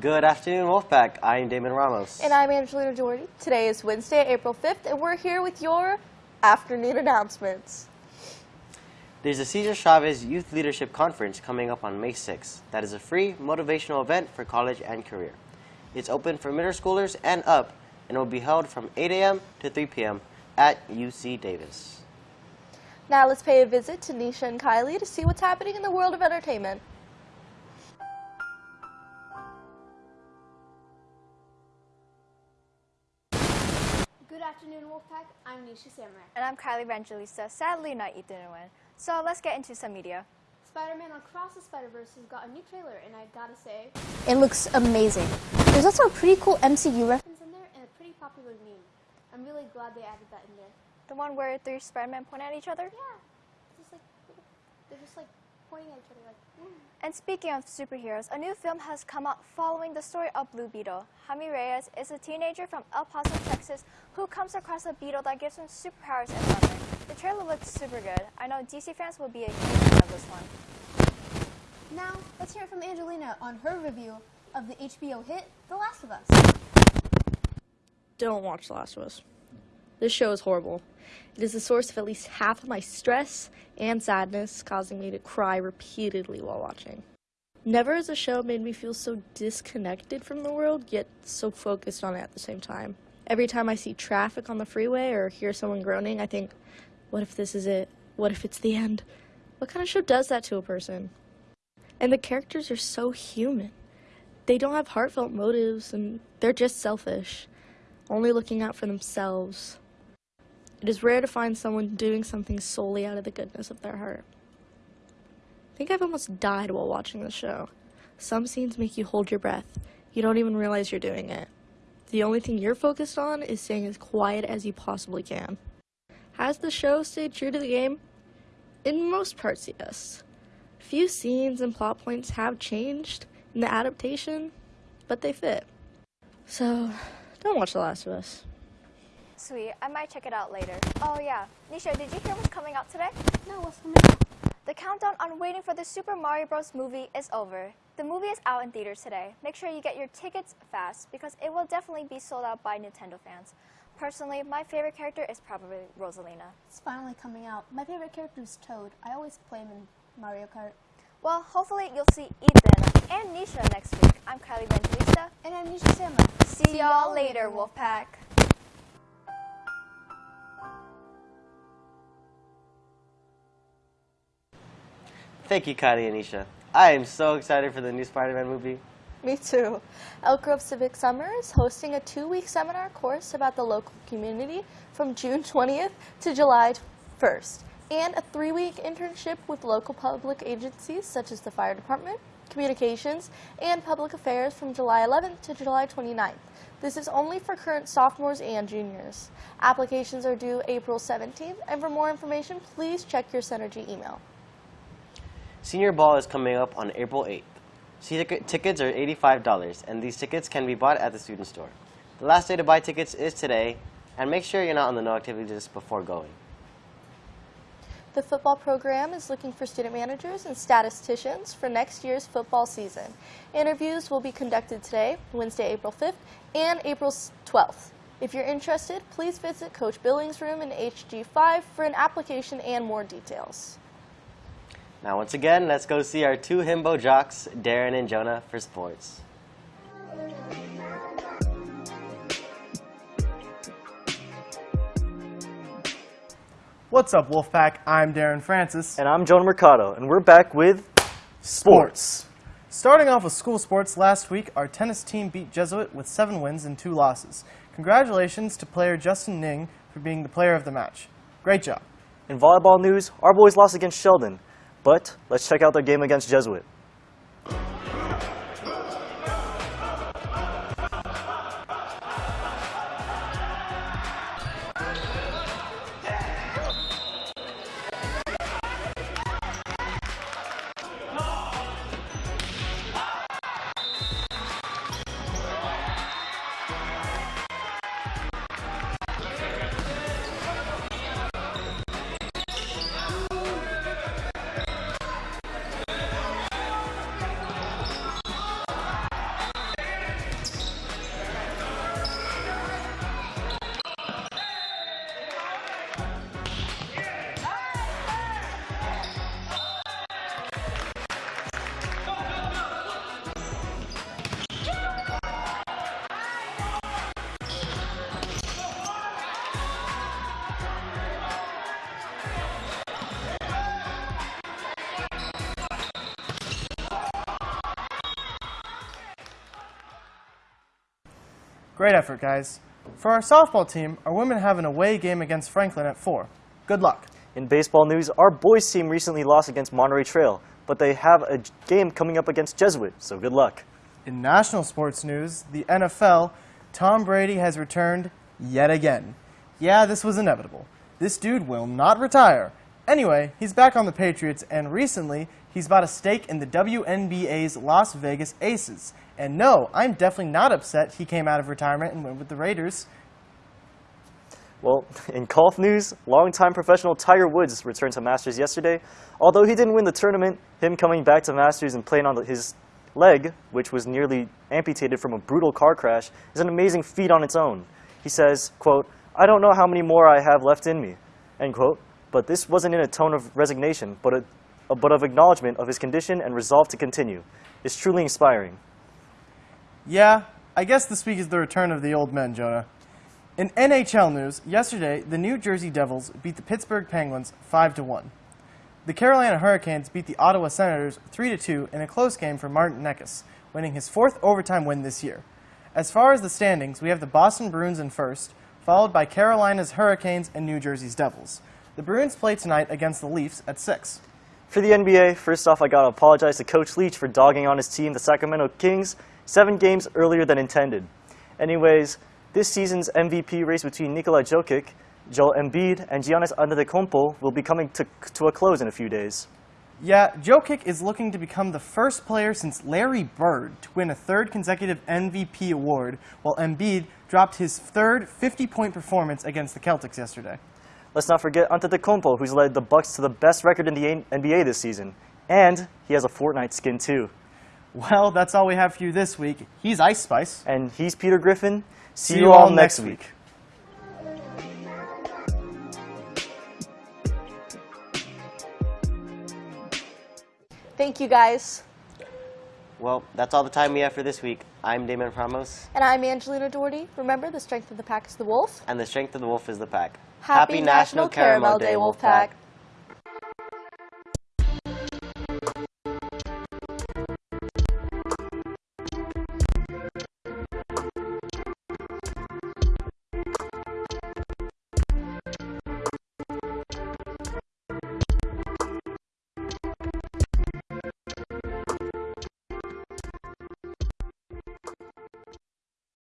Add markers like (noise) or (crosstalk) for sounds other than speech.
Good afternoon, Wolfpack. I am Damon Ramos. And I'm Angelina Jordy. Today is Wednesday, April 5th, and we're here with your afternoon announcements. There's a Cesar Chavez Youth Leadership Conference coming up on May 6th. That is a free motivational event for college and career. It's open for middle schoolers and up and will be held from 8 a.m. to 3 p.m. at UC Davis. Now let's pay a visit to Nisha and Kylie to see what's happening in the world of entertainment. Afternoon, Wolfpack. I'm Nisha Samurai. And I'm Kylie Evangelista. Sadly, not Ethan Nguyen. So let's get into some media. Spider-Man Across the Spider-Verse has got a new trailer, and I gotta say, It looks amazing. There's also a pretty cool MCU reference. in there and a pretty popular meme. I'm really glad they added that in there. The one where three Spider-Men point at each other? Yeah, it's just like they're just like pointing at each other, like. Mm. And speaking of superheroes, a new film has come out following the story of Blue Beetle. Jaime Reyes is a teenager from El Paso, Texas, who comes across a beetle that gives him superpowers and summer. The trailer looks super good. I know DC fans will be a huge fan of this one. Now, let's hear from Angelina on her review of the HBO hit The Last of Us. Don't watch The Last of Us. This show is horrible. It is the source of at least half of my stress and sadness, causing me to cry repeatedly while watching. Never has a show made me feel so disconnected from the world, yet so focused on it at the same time. Every time I see traffic on the freeway or hear someone groaning, I think, what if this is it? What if it's the end? What kind of show does that to a person? And the characters are so human. They don't have heartfelt motives, and they're just selfish, only looking out for themselves. It is rare to find someone doing something solely out of the goodness of their heart. I think I've almost died while watching the show. Some scenes make you hold your breath. You don't even realize you're doing it. The only thing you're focused on is staying as quiet as you possibly can. Has the show stayed true to the game? In most parts, yes. Few scenes and plot points have changed in the adaptation, but they fit. So, don't watch The Last of Us. Sweet, I might check it out later. Oh yeah, Nisha, did you hear what's coming out today? No, what's coming out? The countdown on waiting for the Super Mario Bros. movie is over. The movie is out in theaters today. Make sure you get your tickets fast because it will definitely be sold out by Nintendo fans. Personally, my favorite character is probably Rosalina. It's finally coming out. My favorite character is Toad. I always play him in Mario Kart. Well, hopefully you'll see Ethan and Nisha next week. I'm Kylie Evangelista. And I'm Nisha Samurai. See y'all later, Wolfpack. Thank you, Kylie and Nisha. I am so excited for the new Spider-Man movie. Me too. Elk Grove Civic Summer is hosting a two-week seminar course about the local community from June 20th to July 1st, and a three-week internship with local public agencies such as the fire department, communications, and public affairs from July 11th to July 29th. This is only for current sophomores and juniors. Applications are due April 17th, and for more information, please check your Synergy email. Senior Ball is coming up on April 8th. See tickets are $85, and these tickets can be bought at the student store. The last day to buy tickets is today, and make sure you're not on the no activity list before going. The football program is looking for student managers and statisticians for next year's football season. Interviews will be conducted today, Wednesday, April 5th, and April 12th. If you're interested, please visit Coach Billings' room in HG5 for an application and more details. Now, once again, let's go see our two himbo jocks, Darren and Jonah, for sports. What's up, Wolfpack? I'm Darren Francis. And I'm Jonah Mercado, and we're back with Sports. Starting off with school sports, last week our tennis team beat Jesuit with seven wins and two losses. Congratulations to player Justin Ning for being the player of the match. Great job. In volleyball news, our boys lost against Sheldon, but let's check out their game against Jesuit. Great effort, guys. For our softball team, our women have an away game against Franklin at 4. Good luck. In baseball news, our boys team recently lost against Monterey Trail, but they have a game coming up against Jesuit, so good luck. In national sports news, the NFL, Tom Brady has returned yet again. Yeah, this was inevitable. This dude will not retire. Anyway, he's back on the Patriots, and recently, he's bought a stake in the WNBA's Las Vegas Aces. And no, I'm definitely not upset he came out of retirement and went with the Raiders. Well, (laughs) in golf news, longtime professional Tiger Woods returned to Masters yesterday. Although he didn't win the tournament, him coming back to Masters and playing on his leg, which was nearly amputated from a brutal car crash, is an amazing feat on its own. He says, quote, I don't know how many more I have left in me, end quote. But this wasn't in a tone of resignation, but, a, but of acknowledgement of his condition and resolve to continue. It's truly inspiring. Yeah, I guess this week is the return of the old men, Jonah. In NHL news, yesterday, the New Jersey Devils beat the Pittsburgh Penguins 5 to 1. The Carolina Hurricanes beat the Ottawa Senators 3 to 2 in a close game for Martin Necas, winning his fourth overtime win this year. As far as the standings, we have the Boston Bruins in first, followed by Carolina's Hurricanes and New Jersey's Devils. The Bruins play tonight against the Leafs at 6. For the NBA, first off, I gotta apologize to Coach Leach for dogging on his team, the Sacramento Kings, seven games earlier than intended. Anyways, this season's MVP race between Nikola Jokic, Joel Embiid, and Giannis Antetokounmpo will be coming to, to a close in a few days. Yeah, Jokic is looking to become the first player since Larry Bird to win a third consecutive MVP award, while Embiid dropped his third 50-point performance against the Celtics yesterday. Let's not forget Antetokounmpo, who's led the Bucks to the best record in the NBA this season, and he has a Fortnite skin too. Well, that's all we have for you this week. He's Ice Spice. And he's Peter Griffin. See, you all next week. Thank you guys. Well, that's all the time we have for this week. I'm Damon Ramos, And I'm Angelina Doherty. Remember, the strength of the pack is the wolf. and the strength of the wolf is the pack. Happy National Caramel Day, Wolfpack.